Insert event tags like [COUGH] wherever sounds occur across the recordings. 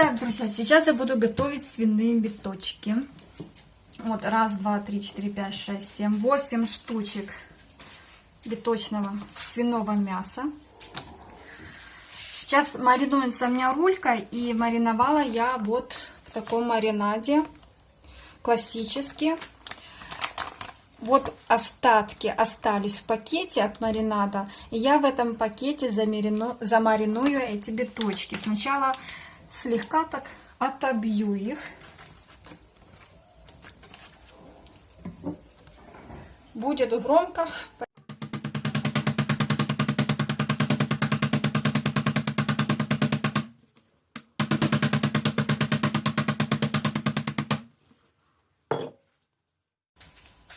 Итак, друзья, сейчас я буду готовить свиные биточки. Вот, раз, два, три, четыре, пять, шесть, семь, восемь штучек биточного свиного мяса. Сейчас маринуется у меня рулька, и мариновала я вот в таком маринаде, классически. Вот остатки остались в пакете от маринада. Я в этом пакете замарину, замариную эти биточки. Сначала слегка так отобью их. Будет громко.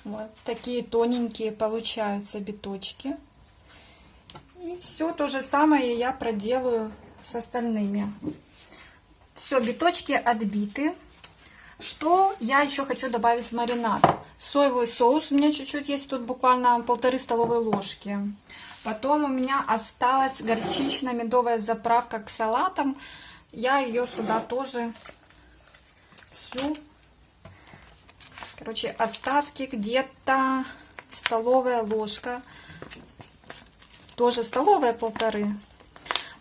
Вот такие тоненькие получаются биточки. И все то же самое я проделаю с остальными. Все, биточки отбиты. Что я еще хочу добавить в маринад? Соевый соус у меня чуть-чуть есть, тут буквально полторы столовые ложки. Потом у меня осталась горчично-медовая заправка к салатам. Я ее сюда тоже всю Короче, остатки где-то столовая ложка. Тоже столовая полторы.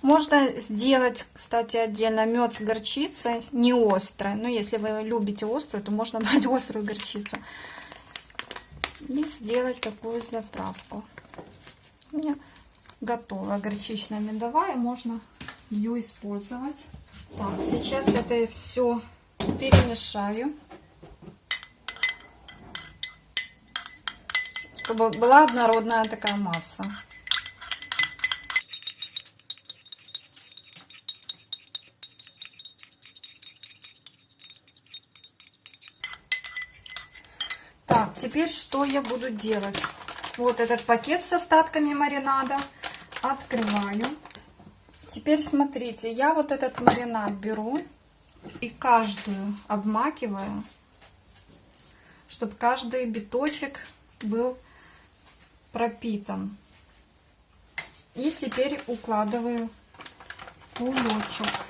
Можно сделать, кстати, отдельно мед с горчицей, не острой. Но если вы любите острую, то можно брать [LAUGHS] острую горчицу. И сделать такую заправку. У меня готова горчичная медовая, можно ее использовать. Так, сейчас это все перемешаю. чтобы была однородная такая масса. Так, теперь что я буду делать? Вот этот пакет с остатками маринада открываю. Теперь смотрите, я вот этот маринад беру и каждую обмакиваю, чтобы каждый биточек был пропитан. И теперь укладываю кулечек.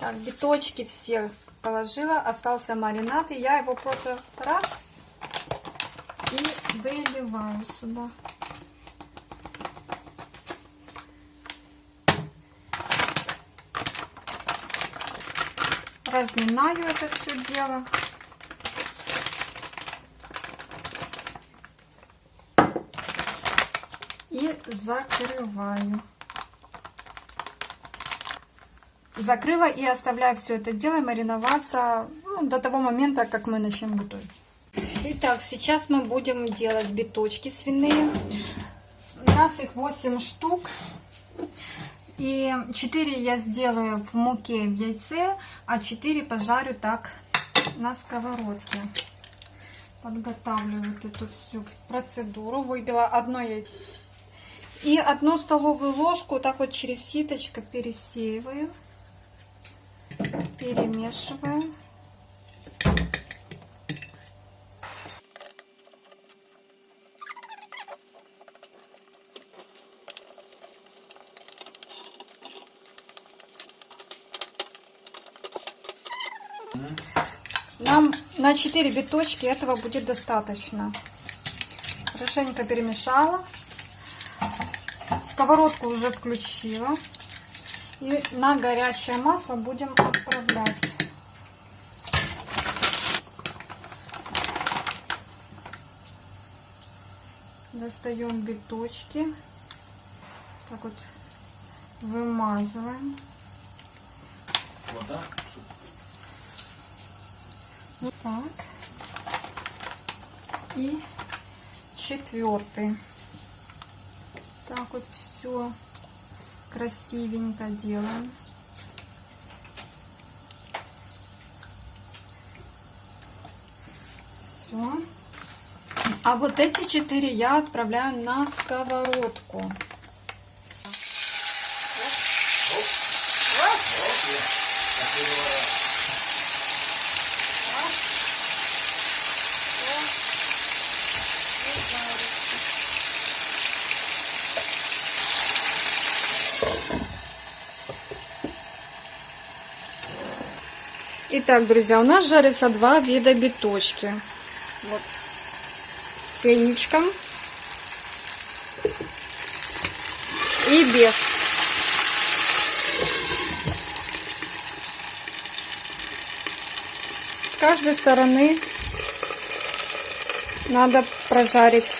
Так, биточки все положила, остался маринад, и я его просто раз и выливаю сюда. Разминаю это все дело. И закрываю. Закрыла и оставляю все это дело мариноваться ну, до того момента, как мы начнем готовить. Итак, сейчас мы будем делать биточки свиные. У нас их 8 штук. И 4 я сделаю в муке в яйце, а 4 пожарю так на сковородке. Подготавливаю вот эту всю процедуру. Выбила одно яйцо. И одну столовую ложку так вот через ситочко пересеиваю перемешиваем. Нам на 4 биточки этого будет достаточно. Хорошенько перемешала. Сковородку уже включила. И на горячее масло будем отправлять. Достаем биточки. Так вот вымазываем. Вот так. И четвертый. Так вот все красивенько делаем. Все. А вот эти четыре я отправляю на сковородку. Итак, друзья, у нас жарятся два вида биточки. Вот. С яичком и без. С каждой стороны надо прожарить